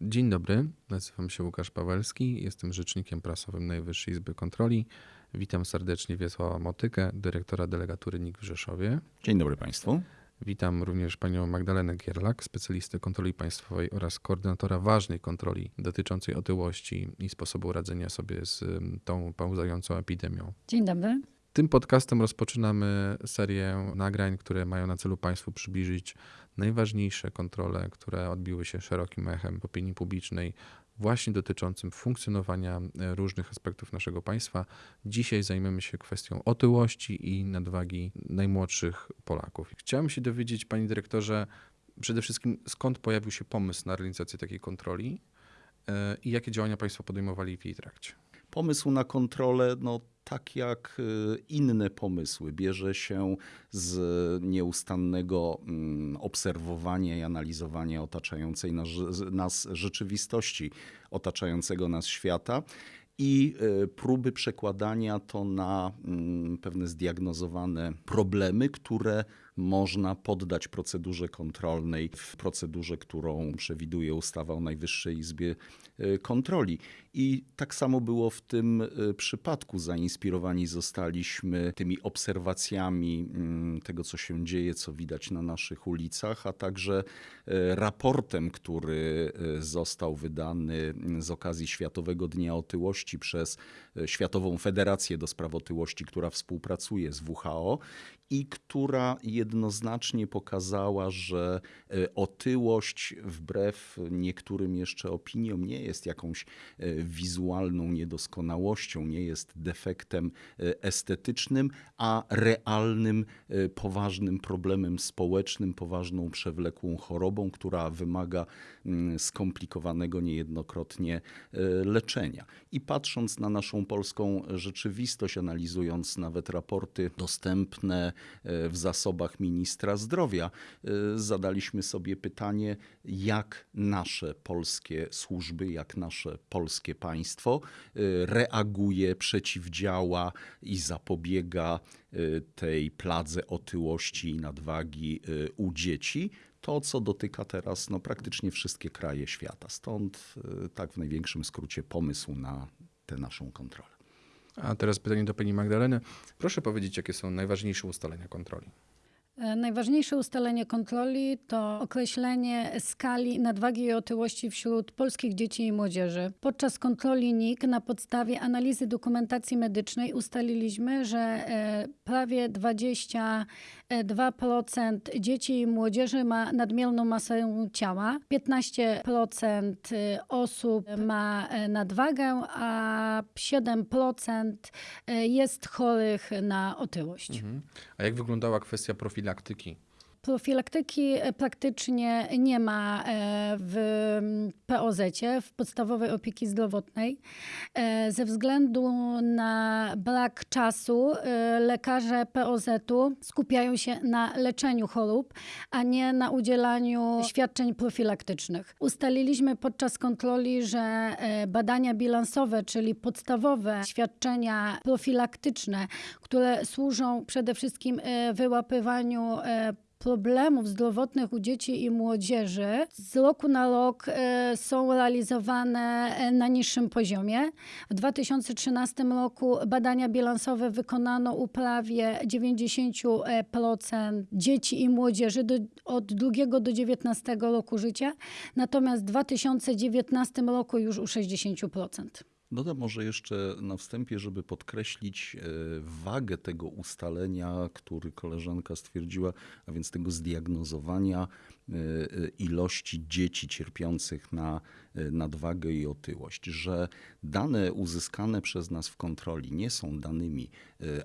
Dzień dobry, nazywam się Łukasz Pawelski, jestem rzecznikiem prasowym Najwyższej Izby Kontroli. Witam serdecznie Wiesława Motykę, dyrektora delegatury NIK w Rzeszowie. Dzień dobry Państwu. Witam również panią Magdalenę Gierlak, specjalistę kontroli państwowej oraz koordynatora ważnej kontroli dotyczącej otyłości i sposobu radzenia sobie z tą pauzającą epidemią. Dzień dobry. Tym podcastem rozpoczynamy serię nagrań, które mają na celu Państwu przybliżyć najważniejsze kontrole, które odbiły się szerokim echem opinii publicznej, właśnie dotyczącym funkcjonowania e, różnych aspektów naszego państwa. Dzisiaj zajmiemy się kwestią otyłości i nadwagi najmłodszych Polaków. Chciałem się dowiedzieć, panie dyrektorze, przede wszystkim skąd pojawił się pomysł na realizację takiej kontroli e, i jakie działania państwo podejmowali w jej trakcie? Pomysł na kontrolę, no tak jak y, inne pomysły, bierze się z nieustannego mm, obserwowania i analizowania otaczającej nas rzeczywistości, otaczającego nas świata i y, próby przekładania to na mm, pewne zdiagnozowane problemy, które można poddać procedurze kontrolnej w procedurze, którą przewiduje ustawa o Najwyższej Izbie y, Kontroli. I tak samo było w tym y, przypadku. Zainspirowani zostaliśmy tymi obserwacjami mm, tego, co się dzieje, co widać na naszych ulicach, a także y, raportem, który został wydany mm, z okazji Światowego Dnia Otyłości przez Światową Federację do Spraw Otyłości, która współpracuje z WHO i która jednoznacznie pokazała, że e, otyłość, wbrew niektórym jeszcze opiniom, nie jest jakąś e, wizualną niedoskonałością, nie jest defektem e, estetycznym, a realnym, poważnym problemem społecznym, poważną przewlekłą chorobą, która wymaga mm, skomplikowanego niejednokrotnie leczenia. I patrząc na naszą polską rzeczywistość, analizując nawet raporty dostępne, w zasobach ministra zdrowia. E, zadaliśmy sobie pytanie, jak nasze polskie służby, jak nasze polskie państwo e, reaguje, przeciwdziała i zapobiega tej pladze otyłości i nadwagi u dzieci to, co dotyka teraz no, praktycznie wszystkie kraje świata. Stąd tak w największym skrócie pomysł na tę naszą kontrolę. A teraz pytanie do pani Magdaleny. Proszę powiedzieć, jakie są najważniejsze ustalenia kontroli? E, najważniejsze ustalenie kontroli to określenie skali nadwagi i otyłości wśród polskich dzieci i młodzieży. Podczas kontroli NIK na podstawie analizy dokumentacji medycznej ustaliliśmy, że e, prawie 20 2% dzieci i młodzieży ma nadmierną masę ciała, 15% y, osób ma y, nadwagę, a 7% y, jest chorych na otyłość. Mhm. A jak wyglądała kwestia profilaktyki Profilaktyki e, praktycznie nie ma e, w POZ, w podstawowej opieki zdrowotnej. E, ze względu na brak czasu lekarze POZ-u skupiają się na leczeniu chorób, a nie na udzielaniu świadczeń profilaktycznych. Ustaliliśmy podczas kontroli, że badania bilansowe, czyli podstawowe świadczenia profilaktyczne, które służą przede wszystkim wyłapywaniu problemów zdrowotnych u dzieci i młodzieży z roku na rok e, są realizowane e, na niższym poziomie. W 2013 roku badania bilansowe wykonano u prawie 90% dzieci i młodzieży do, od 2 do 19 roku życia, natomiast w 2019 roku już u 60%. Dodam może jeszcze na wstępie, żeby podkreślić e, wagę tego ustalenia, który koleżanka stwierdziła, a więc tego zdiagnozowania e, e, ilości dzieci cierpiących na nadwagę i otyłość, że dane uzyskane przez nas w kontroli nie są danymi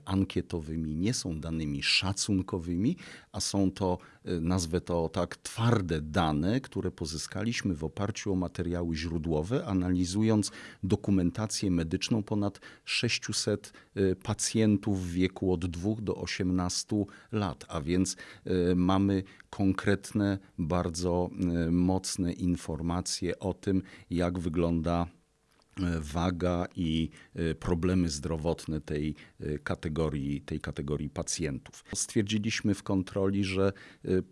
ankietowymi, nie są danymi szacunkowymi, a są to, nazwę to tak, twarde dane, które pozyskaliśmy w oparciu o materiały źródłowe, analizując dokumentację dokumentację medyczną ponad 600 y, pacjentów w wieku od 2 do 18 lat, a więc y, mamy konkretne, bardzo y, mocne informacje o tym, jak wygląda waga i problemy zdrowotne tej kategorii, tej kategorii pacjentów. Stwierdziliśmy w kontroli, że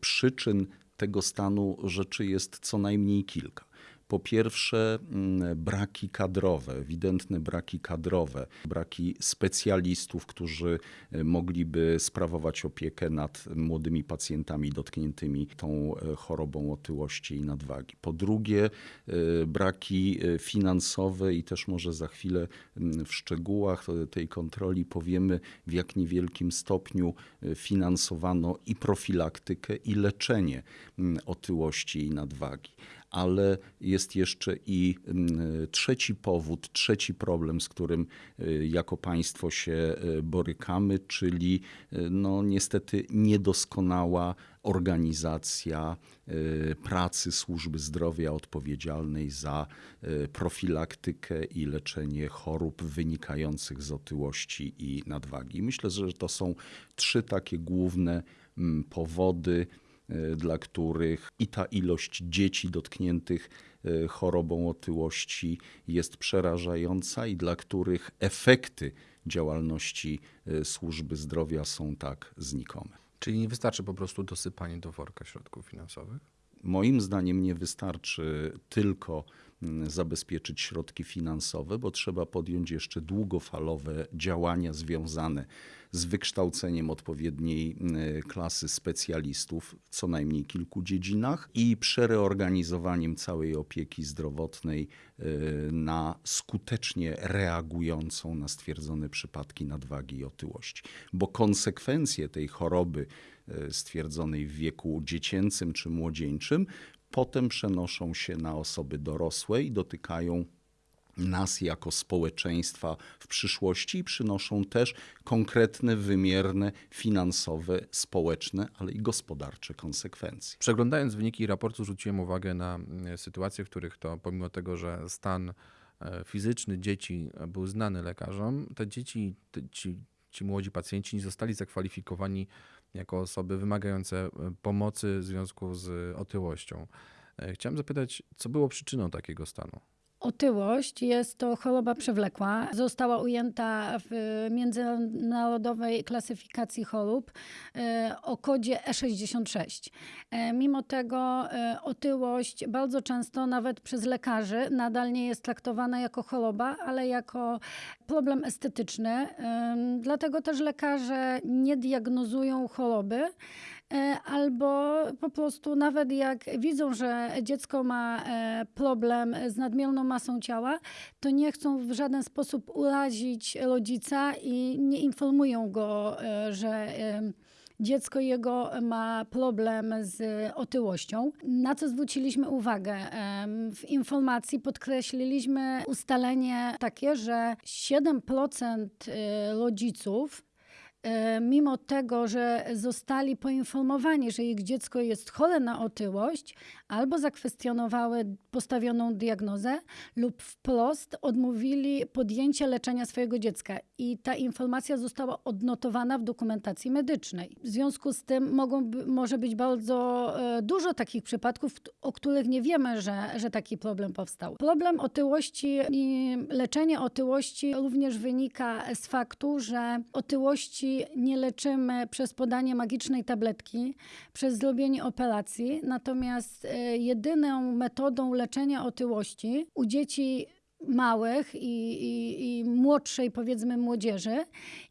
przyczyn tego stanu rzeczy jest co najmniej kilka. Po pierwsze, mm, braki kadrowe, ewidentne braki kadrowe, braki specjalistów, którzy e, mogliby sprawować opiekę nad młodymi pacjentami dotkniętymi tą e, chorobą otyłości i nadwagi. Po drugie, e, braki finansowe i też może za chwilę mm, w szczegółach tej kontroli powiemy, w jak niewielkim stopniu finansowano i profilaktykę, i leczenie mm, otyłości i nadwagi. Ale jest jeszcze i mm, trzeci powód, trzeci problem, z którym y, jako państwo się y, borykamy, czyli y, no niestety niedoskonała organizacja pracy służby zdrowia odpowiedzialnej za profilaktykę i leczenie chorób wynikających z otyłości i nadwagi. Myślę, że to są trzy takie główne mm, powody, dla których i ta ilość dzieci dotkniętych y, chorobą otyłości jest przerażająca i dla których efekty działalności y, służby zdrowia są tak znikome. Czyli nie wystarczy po prostu dosypanie do worka środków finansowych? Moim zdaniem nie wystarczy tylko mm, zabezpieczyć środki finansowe, bo trzeba podjąć jeszcze długofalowe działania związane z wykształceniem odpowiedniej mm, klasy specjalistów w co najmniej kilku dziedzinach i przereorganizowaniem całej opieki zdrowotnej y, na skutecznie reagującą na stwierdzone przypadki nadwagi i otyłości. Bo konsekwencje tej choroby stwierdzonej w wieku dziecięcym czy młodzieńczym potem przenoszą się na osoby dorosłe i dotykają nas jako społeczeństwa w przyszłości i przynoszą też konkretne, wymierne, finansowe, społeczne, ale i gospodarcze konsekwencje. Przeglądając wyniki raportu, zwróciłem uwagę na mm, sytuacje, w których to pomimo tego, że stan e, fizyczny dzieci był znany lekarzom, te dzieci, te- ci, ci młodzi pacjenci nie zostali zakwalifikowani jako osoby wymagające e, pomocy w związku z otyłością. E, Chciałem zapytać, co było przyczyną takiego stanu? Otyłość jest to choroba przewlekła. Została ujęta w międzynarodowej klasyfikacji chorób e, o kodzie E66. E, Mimo tego e, otyłość bardzo często nawet przez lekarzy nadal nie jest traktowana jako choroba, ale jako problem estetyczny. Dlatego też lekarze nie diagnozują choroby. E, Albo po prostu nawet jak widzą, że dziecko ma e, problem z nadmierną masą ciała, to nie chcą w żaden sposób urazić rodzica i nie informują go, e, że dziecko jego ma problem z otyłością. Na co zwróciliśmy uwagę? W informacji podkreśliliśmy ustalenie takie, że 7% y, rodziców mimo tego, że zostali poinformowani, że ich dziecko jest chore na otyłość, albo zakwestionowały postawioną diagnozę, lub wprost odmówili podjęcia leczenia swojego dziecka. I ta informacja została odnotowana w dokumentacji medycznej. W związku z tym mogą, może być bardzo e, dużo takich przypadków, o których nie wiemy, że, że taki problem powstał. Problem otyłości i leczenie otyłości również wynika z faktu, że otyłości nie leczymy przez podanie magicznej tabletki, przez zrobienie operacji, natomiast e, jedyną metodą leczenia otyłości u dzieci małych i, i, i młodszej, powiedzmy, młodzieży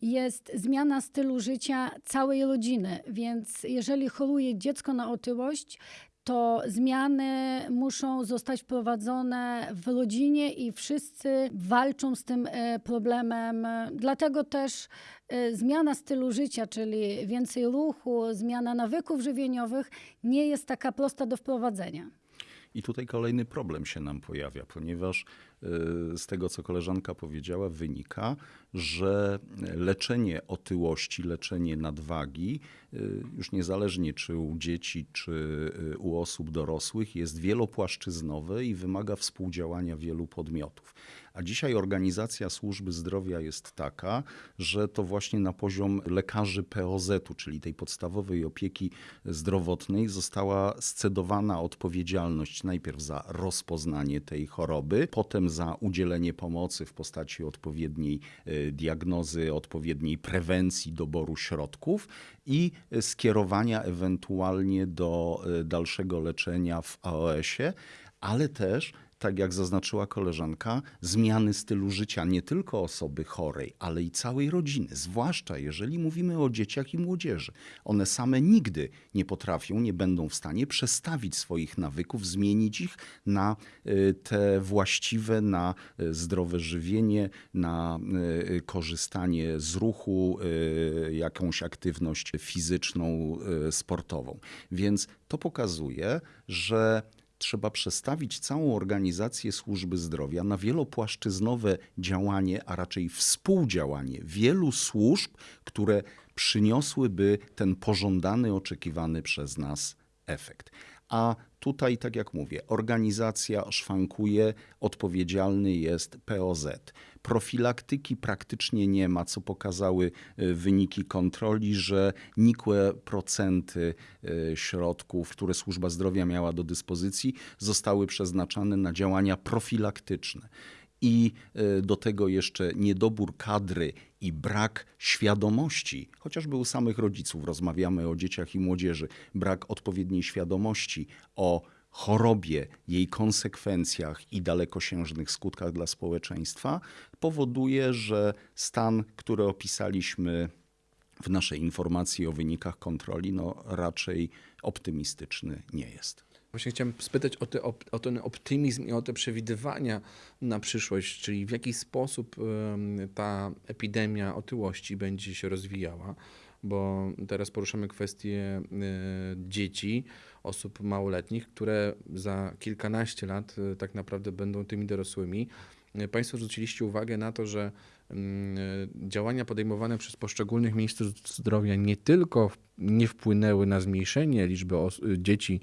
jest zmiana stylu życia całej rodziny. Więc jeżeli choruje dziecko na otyłość, to zmiany muszą zostać wprowadzone w rodzinie i wszyscy walczą z tym e, problemem. Dlatego też e, zmiana stylu życia, czyli więcej ruchu, zmiana nawyków żywieniowych nie jest taka prosta do wprowadzenia. I tutaj kolejny problem się nam pojawia, ponieważ y, z tego, co koleżanka powiedziała, wynika, że leczenie otyłości, leczenie nadwagi, y, już niezależnie czy u dzieci, czy y, u osób dorosłych, jest wielopłaszczyznowe i wymaga współdziałania wielu podmiotów. A dzisiaj organizacja służby zdrowia jest taka, że to właśnie na poziom lekarzy POZ-u, czyli tej podstawowej opieki zdrowotnej, została scedowana odpowiedzialność najpierw za rozpoznanie tej choroby, potem za udzielenie pomocy w postaci odpowiedniej e, diagnozy, odpowiedniej prewencji doboru środków i e, skierowania ewentualnie do e, dalszego leczenia w AOS-ie, ale też tak jak zaznaczyła koleżanka, zmiany stylu życia nie tylko osoby chorej, ale i całej rodziny, zwłaszcza jeżeli mówimy o dzieciach i młodzieży. One same nigdy nie potrafią, nie będą w stanie przestawić swoich nawyków, zmienić ich na y, te właściwe, na y, zdrowe żywienie, na y, korzystanie z ruchu, jakąś aktywność fizyczną, sportową. Więc to pokazuje, że trzeba przestawić całą organizację służby zdrowia na wielopłaszczyznowe działanie, a raczej współdziałanie wielu służb, które przyniosłyby ten pożądany, oczekiwany przez nas efekt. A tutaj, tak jak mówię, organizacja szwankuje, odpowiedzialny jest POZ. Profilaktyki praktycznie nie ma, co pokazały y, wyniki kontroli, że nikłe procenty y, środków, które służba zdrowia miała do dyspozycji, zostały przeznaczane na działania profilaktyczne i y, do tego jeszcze niedobór kadry i brak świadomości, chociażby u samych rodziców rozmawiamy o dzieciach i młodzieży, brak odpowiedniej świadomości o chorobie, jej konsekwencjach i dalekosiężnych skutkach dla społeczeństwa, powoduje, że stan, który opisaliśmy w naszej informacji o wynikach kontroli, no raczej optymistyczny nie jest. Właśnie chciałem spytać o, te, o ten optymizm i o te przewidywania na przyszłość, czyli w jaki sposób ta epidemia otyłości będzie się rozwijała, bo teraz poruszamy kwestię e, dzieci, osób małoletnich, które za kilkanaście lat e, tak naprawdę będą tymi dorosłymi. E, Państwo zwróciliście uwagę na to, że działania podejmowane przez poszczególnych ministrów zdrowia nie tylko nie wpłynęły na zmniejszenie liczby dzieci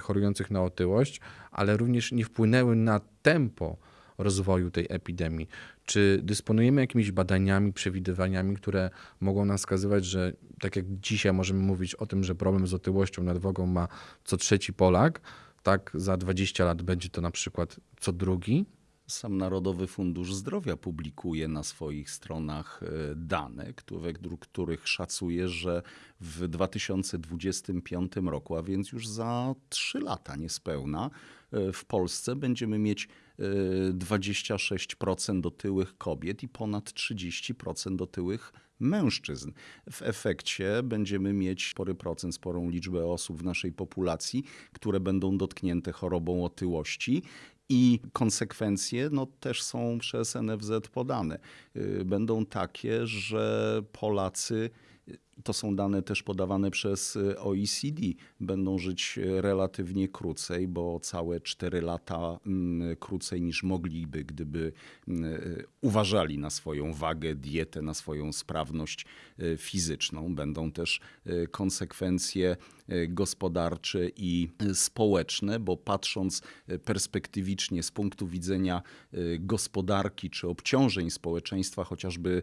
chorujących na otyłość, ale również nie wpłynęły na tempo rozwoju tej epidemii. Czy dysponujemy jakimiś badaniami, przewidywaniami, które mogą nam wskazywać, że tak jak dzisiaj możemy mówić o tym, że problem z otyłością, nadwagą ma co trzeci Polak, tak za 20 lat będzie to na przykład co drugi? Sam Narodowy Fundusz Zdrowia publikuje na swoich stronach e, dane, według których szacuje, że w 2025 roku, a więc już za 3 lata niespełna, e, w Polsce będziemy mieć e, 26% otyłych kobiet i ponad 30% otyłych mężczyzn. W efekcie będziemy mieć spory procent, sporą liczbę osób w naszej populacji, które będą dotknięte chorobą otyłości. I konsekwencje no, też są przez NFZ podane. Y, Będą takie, że Polacy, to są dane też podawane przez y, OECD, będą żyć y, relatywnie krócej, bo całe 4 lata mm, krócej niż mogliby, gdyby y, uważali na swoją wagę, dietę, na swoją sprawność fizyczną. Będą też konsekwencje gospodarcze i społeczne, bo patrząc perspektywicznie z punktu widzenia gospodarki czy obciążeń społeczeństwa, chociażby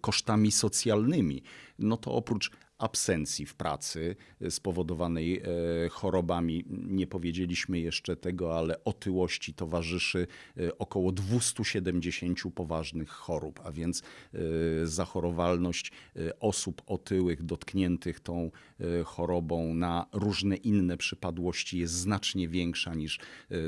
kosztami socjalnymi, no to oprócz oprócz absencji w pracy y, spowodowanej e, chorobami, nie powiedzieliśmy jeszcze tego, ale otyłości towarzyszy y, około 270 poważnych chorób, a więc zachorowalność osób otyłych dotkniętych tą chorobą na różne inne przypadłości jest znacznie większa niż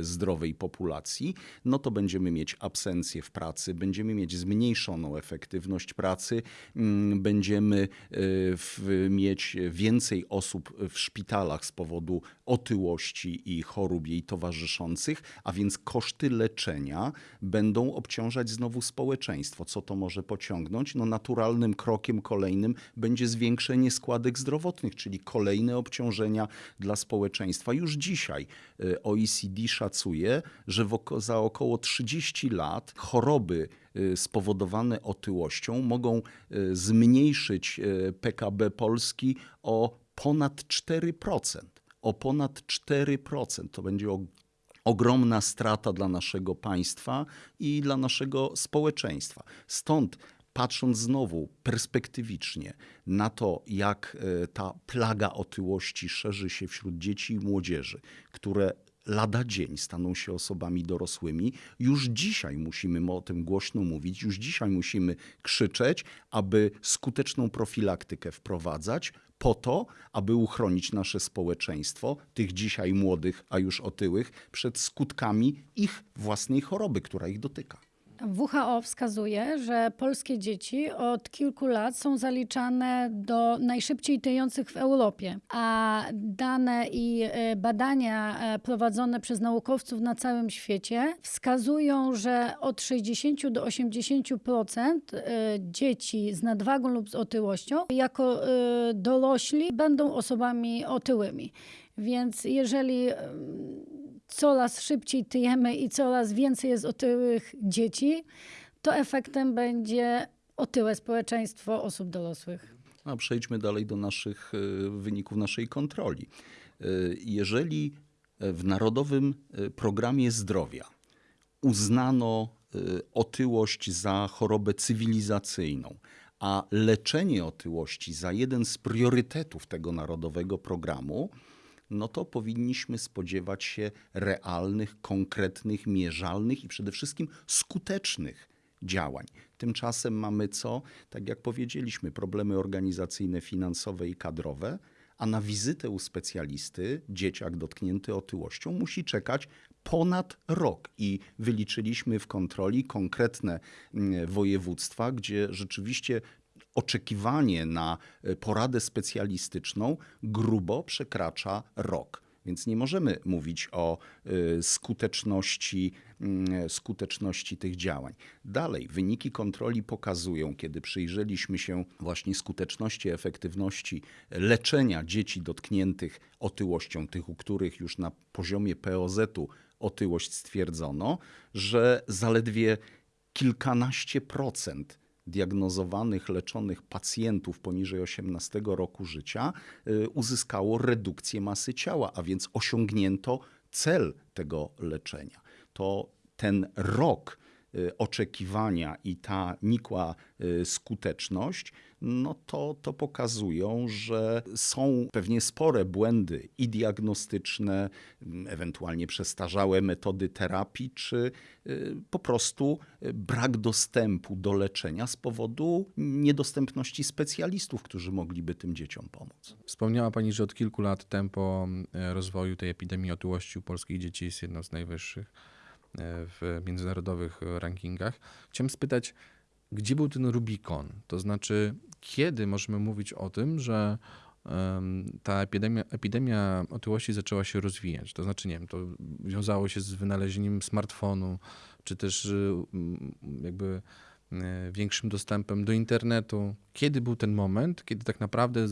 zdrowej populacji, no to będziemy mieć absencję w pracy, będziemy mieć zmniejszoną efektywność pracy, mm, będziemy w, mieć więcej osób w szpitalach z powodu otyłości i chorób jej towarzyszących, a więc koszty leczenia będą obciążać znowu społeczeństwo. Co to może pociągnąć? No naturalnym krokiem kolejnym będzie zwiększenie składek zdrowotnych, czyli kolejne obciążenia dla społeczeństwa. Już dzisiaj y, OECD szacuje, że za około 30 lat choroby spowodowane otyłością mogą y, zmniejszyć y, PKB Polski o ponad 4%. O ponad 4%. To będzie ogromna strata dla naszego państwa i dla naszego społeczeństwa. Stąd patrząc znowu perspektywicznie na to, jak ta plaga otyłości szerzy się wśród dzieci i młodzieży, które lada dzień staną się osobami dorosłymi. Już dzisiaj musimy o tym głośno mówić, już dzisiaj musimy krzyczeć, aby skuteczną profilaktykę wprowadzać po to, aby uchronić nasze społeczeństwo, tych dzisiaj młodych, a już otyłych, przed skutkami ich własnej choroby, która ich dotyka. WHO wskazuje, że polskie dzieci od kilku lat są zaliczane do najszybciej tyjących w Europie, a dane i e, badania e, prowadzone przez naukowców na całym świecie wskazują, że od 60 do 80% e, dzieci z nadwagą lub z otyłością jako dorośli będą osobami otyłymi. Więc jeżeli coraz szybciej tyjemy i coraz więcej jest otyłych dzieci, to efektem będzie otyłe społeczeństwo osób dorosłych. A przejdźmy dalej do naszych e, wyników naszej kontroli. E, Jeżeli w Narodowym Programie Zdrowia uznano otyłość za chorobę cywilizacyjną, a leczenie otyłości za jeden z priorytetów tego narodowego programu, no to powinniśmy spodziewać się realnych, konkretnych, mierzalnych i przede wszystkim skutecznych działań. Tymczasem mamy co? Tak jak powiedzieliśmy, problemy organizacyjne, finansowe i kadrowe, a na wizytę u specjalisty dzieciak dotknięty otyłością musi czekać ponad rok. I wyliczyliśmy w kontroli konkretne mm, województwa, gdzie rzeczywiście oczekiwanie na e, poradę specjalistyczną grubo przekracza rok. Więc nie możemy mówić o y, skuteczności, mm, skuteczności tych działań. Dalej, wyniki kontroli pokazują, kiedy przyjrzeliśmy się właśnie skuteczności, efektywności leczenia dzieci dotkniętych otyłością, tych, u których już na poziomie POZ-u otyłość stwierdzono, że zaledwie kilkanaście procent diagnozowanych, leczonych pacjentów poniżej 18 roku życia y, uzyskało redukcję masy ciała, a więc osiągnięto cel tego leczenia. To ten rok y, oczekiwania i ta nikła y, skuteczność, no to, to pokazują, że są pewnie spore błędy i diagnostyczne, m, ewentualnie przestarzałe metody terapii, czy y, po prostu y, brak dostępu do leczenia z powodu niedostępności specjalistów, którzy mogliby tym dzieciom pomóc. Wspomniała Pani, że od kilku lat tempo e, rozwoju tej epidemii otyłości u polskich dzieci jest jedno z najwyższych e, w międzynarodowych e, rankingach. Chciałem spytać, gdzie był ten Rubikon? To znaczy, kiedy możemy mówić o tym, że ta epidemia, epidemia otyłości zaczęła się rozwijać? To znaczy, nie wiem, to wiązało się z wynalezieniem smartfonu, czy też y, jakby e, większym dostępem do internetu. Kiedy był ten moment, kiedy tak naprawdę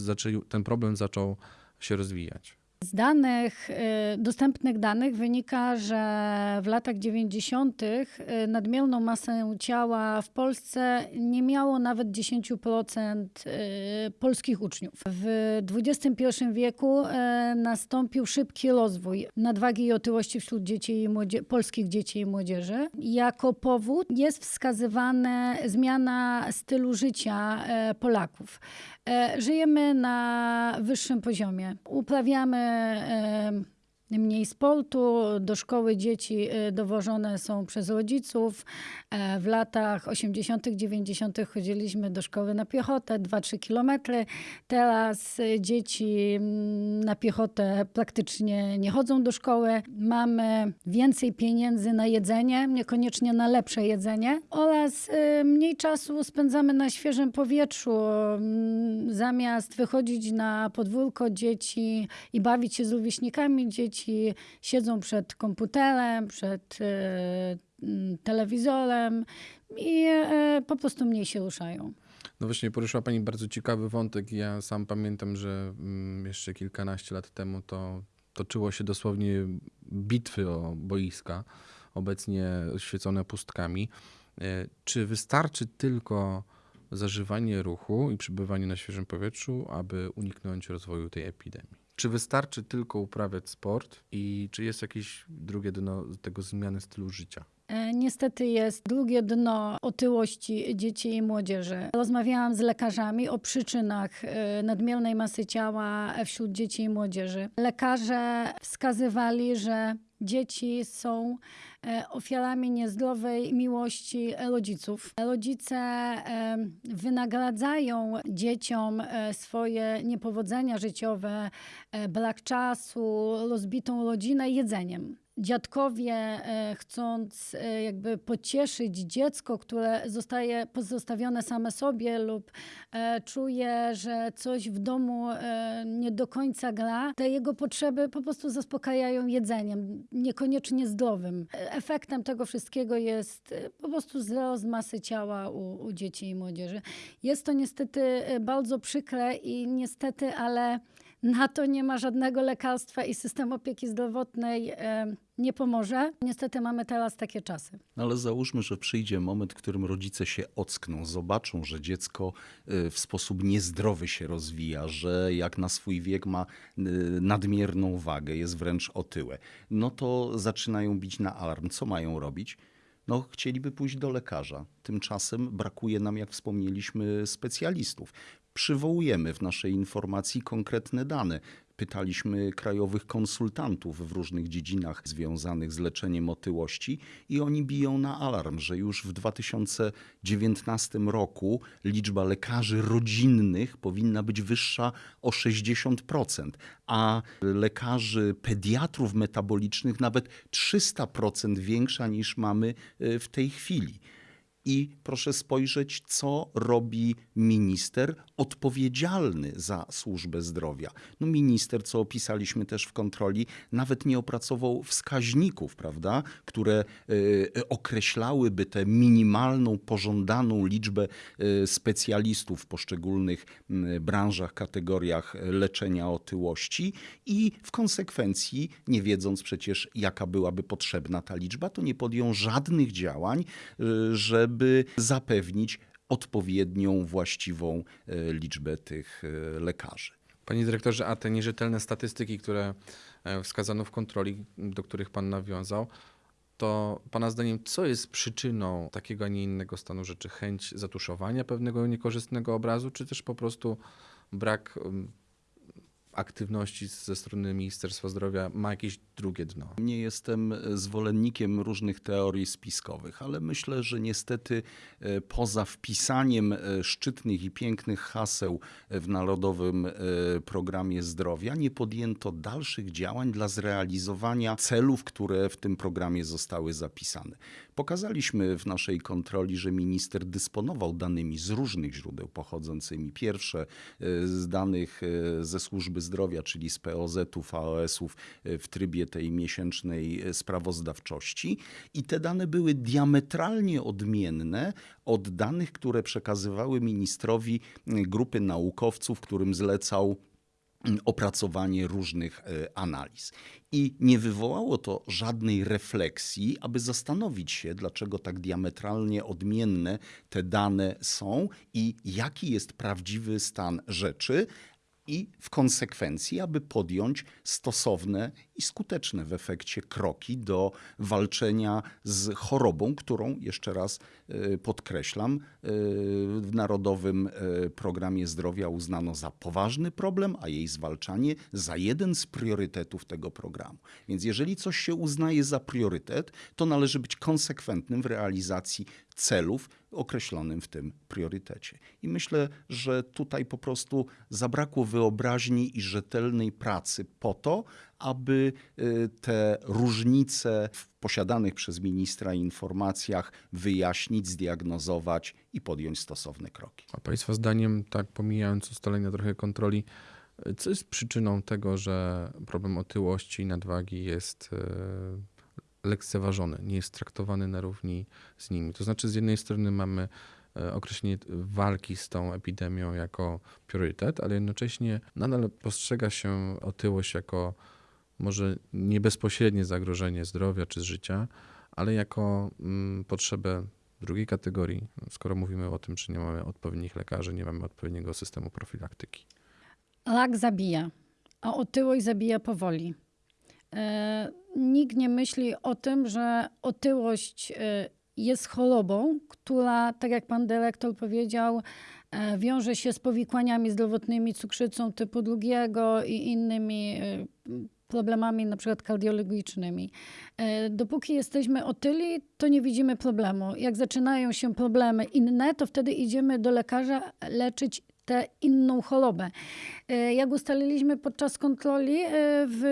ten problem zaczął się rozwijać? Z danych, y, dostępnych danych wynika, że w latach 90. y, nadmierną masę ciała w Polsce nie miało nawet 10% y, polskich uczniów. W XXI wieku nastąpił szybki rozwój nadwagi i otyłości wśród dzieci i młodzie- polskich dzieci i młodzieży. Jako powód jest wskazywana zmiana stylu życia Polaków. Żyjemy na wyższym poziomie. Uprawiamy um, mniej sportu, do szkoły dzieci e, dowożone są przez rodziców. E, W latach 80., 90. chodziliśmy do szkoły na piechotę, 2-3 kilometry. Teraz e, dzieci mm, na piechotę praktycznie nie chodzą do szkoły. Mamy więcej pieniędzy na jedzenie, niekoniecznie na lepsze jedzenie oraz e, mniej czasu spędzamy na świeżym powietrzu. Mm, Zamiast wychodzić na podwórko dzieci i bawić się z rówieśnikami, dzieci siedzą przed komputerem, przed e, telewizorem i e, po prostu mniej się ruszają. No właśnie, poruszyła Pani bardzo ciekawy wątek. Ja sam pamiętam, że mm, jeszcze kilkanaście lat temu to toczyło się dosłownie bitwy o boiska, obecnie oświecone pustkami. E, Czy wystarczy tylko zażywanie ruchu i przebywanie na świeżym powietrzu, aby uniknąć rozwoju tej epidemii? Czy wystarczy tylko uprawiać sport i czy jest jakieś drugie dno tego zmiany stylu życia? E, Niestety jest drugie dno otyłości dzieci i młodzieży. Rozmawiałam z lekarzami o przyczynach e, nadmiernej masy ciała wśród dzieci i młodzieży. Lekarze wskazywali, że dzieci są e, ofiarami niezdrowej miłości rodziców. Rodzice e, wynagradzają dzieciom e, swoje niepowodzenia życiowe, e, brak czasu, rozbitą rodzinę jedzeniem. Dziadkowie, e, chcąc e, jakby pocieszyć dziecko, które zostaje pozostawione same sobie lub e, czuje, że coś w domu nie do końca gra, te jego potrzeby po prostu zaspokajają jedzeniem, niekoniecznie zdrowym. Efektem tego wszystkiego jest po prostu wzrost masy ciała u, u dzieci i młodzieży. Jest to niestety bardzo przykre i niestety, ale na to nie ma żadnego lekarstwa i system opieki zdrowotnej nie pomoże. Niestety mamy teraz takie czasy. No Ale załóżmy, że przyjdzie moment, w którym rodzice się ockną, zobaczą, że dziecko y, w sposób niezdrowy się rozwija, że jak na swój wiek ma y, nadmierną wagę, jest wręcz otyłe. No to zaczynają bić na alarm. Co mają robić? No, chcieliby pójść do lekarza. Tymczasem brakuje nam, jak wspomnieliśmy, specjalistów. Przywołujemy w naszej informacji konkretne dane. Pytaliśmy krajowych konsultantów w różnych dziedzinach związanych z leczeniem otyłości i oni biją na alarm, że już w 2019 roku liczba lekarzy rodzinnych powinna być wyższa o 60%, a lekarzy pediatrów metabolicznych nawet 300% większa niż mamy y, w tej chwili. I proszę spojrzeć, co robi minister odpowiedzialny za służbę zdrowia. No minister, co opisaliśmy też w kontroli, nawet nie opracował wskaźników, prawda, które y, określałyby tę minimalną, pożądaną liczbę y, specjalistów w poszczególnych y, branżach, kategoriach leczenia otyłości i w konsekwencji, nie wiedząc przecież, jaka byłaby potrzebna ta liczba, to nie podjął żadnych działań, y, żeby zapewnić odpowiednią, właściwą y, liczbę tych y, lekarzy. Panie dyrektorze, a te nierzetelne statystyki, które e, wskazano w kontroli, do których pan nawiązał, to pana zdaniem, co jest przyczyną takiego, a nie innego stanu rzeczy? Chęć zatuszowania pewnego niekorzystnego obrazu, czy też po prostu brak aktywności ze strony Ministerstwa Zdrowia ma jakieś drugie dno? Nie jestem zwolennikiem różnych teorii spiskowych, ale myślę, że niestety e, poza wpisaniem e, szczytnych i pięknych haseł w Narodowym e, Programie Zdrowia nie podjęto dalszych działań dla zrealizowania celów, które w tym programie zostały zapisane. Pokazaliśmy w naszej kontroli, że minister dysponował danymi z różnych źródeł pochodzącymi. Pierwsze e, z danych e, ze służby zdrowia, czyli z POZ-ów, AOS-ów e, w trybie tej miesięcznej e, sprawozdawczości. I te dane były diametralnie odmienne od danych, które przekazywały ministrowi grupy naukowców, którym zlecał opracowanie różnych e, analiz. I nie wywołało to żadnej refleksji, aby zastanowić się, dlaczego tak diametralnie odmienne te dane są i jaki jest prawdziwy stan rzeczy. I w konsekwencji, aby podjąć stosowne i skuteczne w efekcie kroki do walczenia z chorobą, którą, jeszcze raz e, podkreślam, e, w Narodowym e, Programie Zdrowia uznano za poważny problem, a jej zwalczanie za jeden z priorytetów tego programu. Więc jeżeli coś się uznaje za priorytet, to należy być konsekwentnym w realizacji celów określonym w tym priorytecie. I myślę, że tutaj po prostu zabrakło wyobraźni i rzetelnej pracy po to, aby y, te różnice w posiadanych przez ministra informacjach wyjaśnić, zdiagnozować i podjąć stosowne kroki. A Państwa zdaniem, tak pomijając ustalenia trochę kontroli, co jest przyczyną tego, że problem otyłości i nadwagi jest e, lekceważony, nie jest traktowany na równi z nimi? To znaczy, z jednej strony mamy określenie walki z tą epidemią jako priorytet, ale jednocześnie nadal postrzega się otyłość jako może nie bezpośrednie zagrożenie zdrowia czy życia, ale jako mm, potrzebę drugiej kategorii, skoro mówimy o tym, że nie mamy odpowiednich lekarzy, nie mamy odpowiedniego systemu profilaktyki. Rak zabija, a otyłość zabija powoli. E, nikt nie myśli o tym, że otyłość e, jest chorobą, która, tak jak pan dyrektor powiedział, e, wiąże się z powikłaniami zdrowotnymi, cukrzycą typu drugiego i innymi problemami na przykład kardiologicznymi. E, Dopóki jesteśmy otyli, to nie widzimy problemu. Jak zaczynają się problemy inne, to wtedy idziemy do lekarza leczyć tę inną chorobę. E, Jak ustaliliśmy podczas kontroli e, w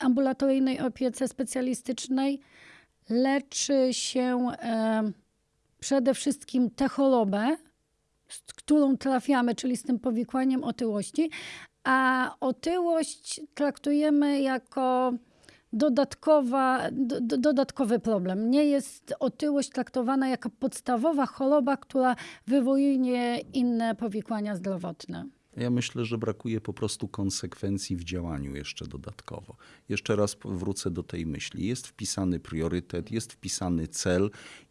ambulatoryjnej opiece specjalistycznej, leczy się przede wszystkim tę chorobę, z którą trafiamy, czyli z tym powikłaniem otyłości, a otyłość traktujemy jako dodatkowa, do, do, dodatkowy problem. Nie jest otyłość traktowana jako podstawowa choroba, która wywołuje inne powikłania zdrowotne. Ja myślę, że brakuje po prostu konsekwencji w działaniu jeszcze dodatkowo. Jeszcze raz wrócę do tej myśli. Jest wpisany priorytet, jest wpisany cel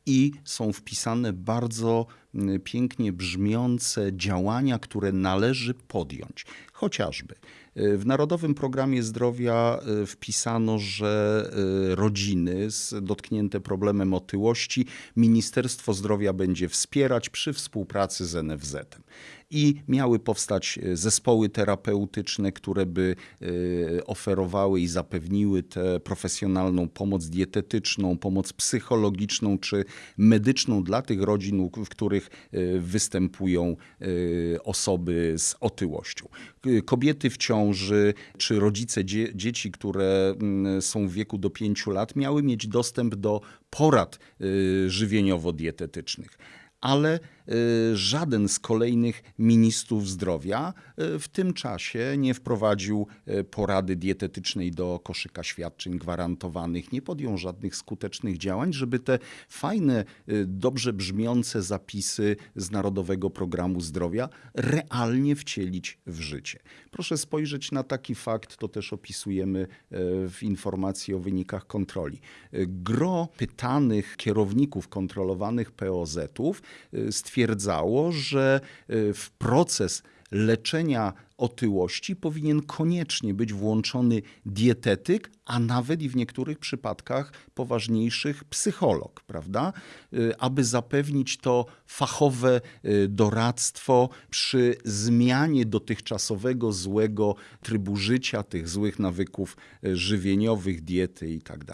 i są wpisane bardzo mm, pięknie brzmiące działania, które należy podjąć. Chociażby y, w Narodowym Programie Zdrowia y, wpisano, że y, rodziny dotknięte problemem otyłości Ministerstwo Zdrowia będzie wspierać przy współpracy z NFZ-em. I miały powstać zespoły terapeutyczne, które by oferowały i zapewniły tę profesjonalną pomoc dietetyczną, pomoc psychologiczną czy medyczną dla tych rodzin, w których e, występują e, osoby z otyłością. Kobiety w ciąży czy rodzice dzie- dzieci, które są w wieku do 5 lat, miały mieć dostęp do porad e, żywieniowo-dietetycznych ale żaden z kolejnych ministrów zdrowia y, w tym czasie nie wprowadził y, porady dietetycznej do koszyka świadczeń gwarantowanych, nie podjął żadnych skutecznych działań, żeby te fajne, y, dobrze brzmiące zapisy z Narodowego Programu Zdrowia realnie wcielić w życie. Proszę spojrzeć na taki fakt, to też opisujemy y, w informacji o wynikach kontroli. Y, Gro pytanych kierowników kontrolowanych POZ-ów y, stwierdzało, że y, w proces leczenia otyłości powinien koniecznie być włączony dietetyk, a nawet i w niektórych przypadkach poważniejszych psycholog, prawda? Y, Aby zapewnić to fachowe y, doradztwo przy zmianie dotychczasowego złego trybu życia, tych złych nawyków żywieniowych, diety i tak.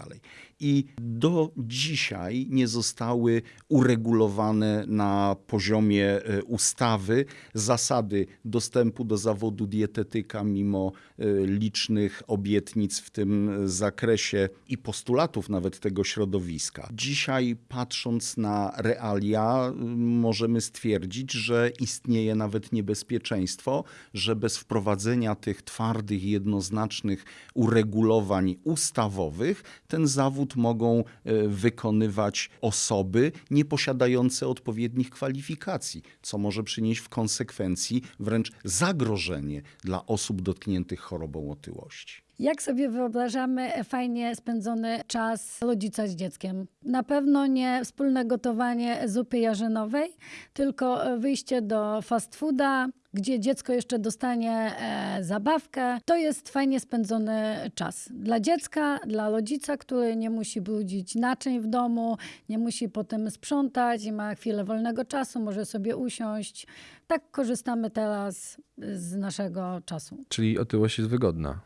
I do dzisiaj nie zostały uregulowane na poziomie y, ustawy zasady dostępu do zawodu dietetyka, mimo y, licznych obietnic w tym zakresie i postulatów nawet tego środowiska. Dzisiaj, patrząc na realia, możemy stwierdzić, że istnieje nawet niebezpieczeństwo, że bez wprowadzenia tych twardych, jednoznacznych uregulowań ustawowych, ten zawód mogą e, wykonywać osoby nieposiadające odpowiednich kwalifikacji, co może przynieść w konsekwencji wręcz zagrożenie dla osób dotkniętych chorobą otyłości. Jak sobie wyobrażamy fajnie spędzony czas rodzica z dzieckiem? Na pewno nie wspólne gotowanie zupy jarzynowej, tylko wyjście do fast fooda, gdzie dziecko jeszcze dostanie e, zabawkę. To jest fajnie spędzony czas. Dla dziecka, dla rodzica, który nie musi brudzić naczyń w domu, nie musi potem sprzątać i ma chwilę wolnego czasu, może sobie usiąść. Tak korzystamy teraz z naszego czasu. Czyli otyłość jest wygodna.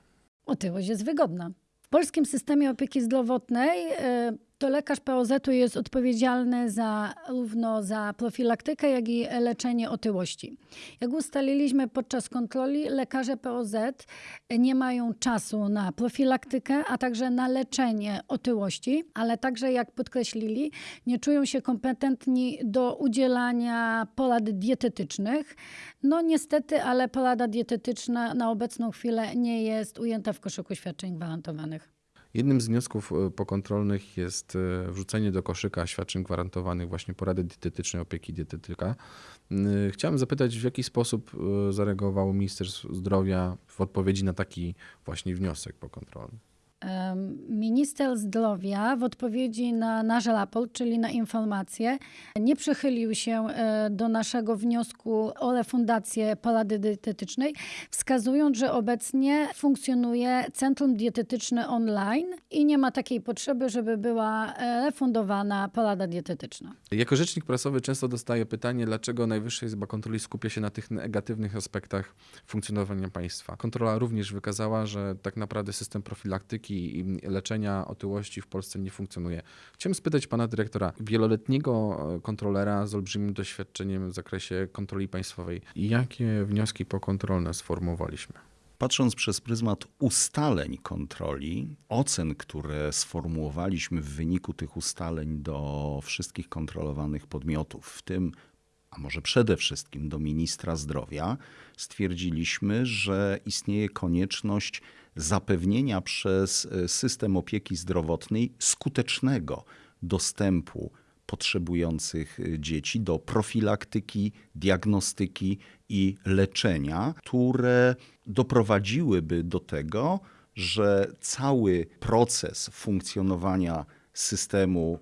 Otyłość jest wygodna. W polskim systemie opieki zdrowotnej y, to lekarz POZ-u jest odpowiedzialny za, równo za profilaktykę, jak i leczenie otyłości. Jak ustaliliśmy podczas kontroli, lekarze POZ nie mają czasu na profilaktykę, a także na leczenie otyłości, ale także, jak podkreślili, nie czują się kompetentni do udzielania porad dietetycznych. No niestety, ale porada dietetyczna na obecną chwilę nie jest ujęta w koszyku świadczeń gwarantowanych. Jednym z wniosków e, pokontrolnych jest e, wrzucenie do koszyka świadczeń gwarantowanych właśnie porady dietetycznej, opieki dietetyka. Y, Chciałem zapytać, w jaki sposób e, zareagowało Ministerstwo Zdrowia w odpowiedzi na taki właśnie wniosek pokontrolny? Minister zdrowia w odpowiedzi na nasz raport, czyli na informacje, nie przychylił się e, do naszego wniosku o refundację porady dietetycznej, wskazując, że obecnie funkcjonuje Centrum Dietetyczne online i nie ma takiej potrzeby, żeby była e, refundowana porada dietetyczna. Jako rzecznik prasowy często dostaję pytanie, dlaczego Najwyższa Izba Kontroli skupia się na tych negatywnych aspektach funkcjonowania państwa. Kontrola również wykazała, że tak naprawdę system profilaktyki i leczenia otyłości w Polsce nie funkcjonuje. Chciałem spytać pana dyrektora, wieloletniego e, kontrolera z olbrzymim doświadczeniem w zakresie kontroli państwowej, jakie wnioski pokontrolne sformułowaliśmy? Patrząc przez pryzmat ustaleń kontroli, ocen, które sformułowaliśmy w wyniku tych ustaleń do wszystkich kontrolowanych podmiotów, w tym, a może przede wszystkim do ministra zdrowia, stwierdziliśmy, że istnieje konieczność zapewnienia przez e, system opieki zdrowotnej skutecznego dostępu potrzebujących y, dzieci do profilaktyki, diagnostyki i leczenia, które doprowadziłyby do tego, że cały proces funkcjonowania systemu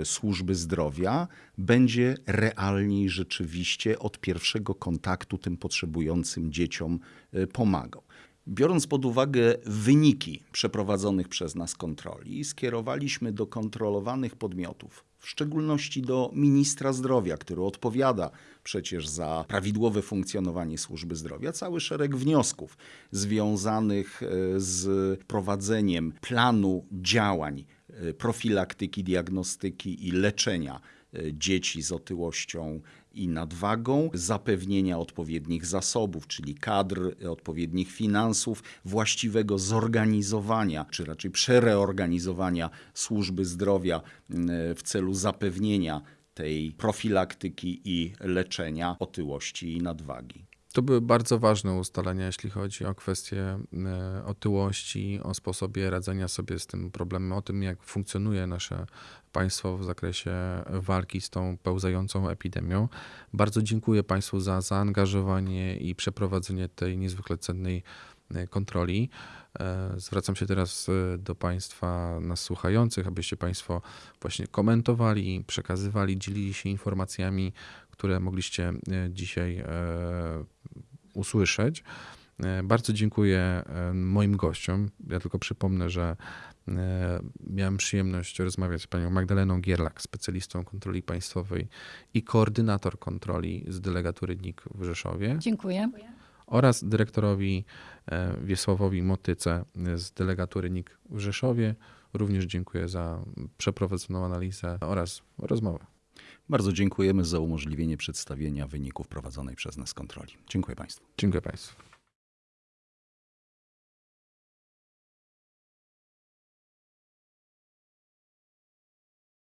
y, służby zdrowia będzie realnie i rzeczywiście od pierwszego kontaktu tym potrzebującym dzieciom y, pomagał. Biorąc pod uwagę wyniki przeprowadzonych przez nas kontroli, skierowaliśmy do kontrolowanych podmiotów, w szczególności do ministra zdrowia, który odpowiada przecież za prawidłowe funkcjonowanie służby zdrowia, cały szereg wniosków związanych e, z prowadzeniem planu działań e, profilaktyki, diagnostyki i leczenia e, dzieci z otyłością i nadwagą, zapewnienia odpowiednich zasobów, czyli kadr, odpowiednich finansów, właściwego zorganizowania, czy raczej przereorganizowania służby zdrowia mm, w celu zapewnienia tej profilaktyki i leczenia otyłości i nadwagi. To były bardzo ważne ustalenia, jeśli chodzi o kwestie e, otyłości, o sposobie radzenia sobie z tym problemem, o tym, jak funkcjonuje nasze państwo w zakresie walki z tą pełzającą epidemią. Bardzo dziękuję Państwu za zaangażowanie i przeprowadzenie tej niezwykle cennej e, kontroli. E, Zwracam się teraz do Państwa nas słuchających, abyście Państwo właśnie komentowali, przekazywali, dzielili się informacjami, które mogliście e, dzisiaj e, usłyszeć. E, Bardzo dziękuję moim gościom. Ja tylko przypomnę, że miałem przyjemność rozmawiać z panią Magdaleną Gierlak, specjalistą kontroli państwowej i koordynator kontroli z delegatury NIK w Rzeszowie Dziękuję. oraz dyrektorowi Wiesławowi Motyce z delegatury NIK w Rzeszowie. Również dziękuję za przeprowadzoną analizę oraz rozmowę. Bardzo dziękujemy za umożliwienie przedstawienia wyników prowadzonej przez nas kontroli. Dziękuję Państwu. Dziękuję Państwu.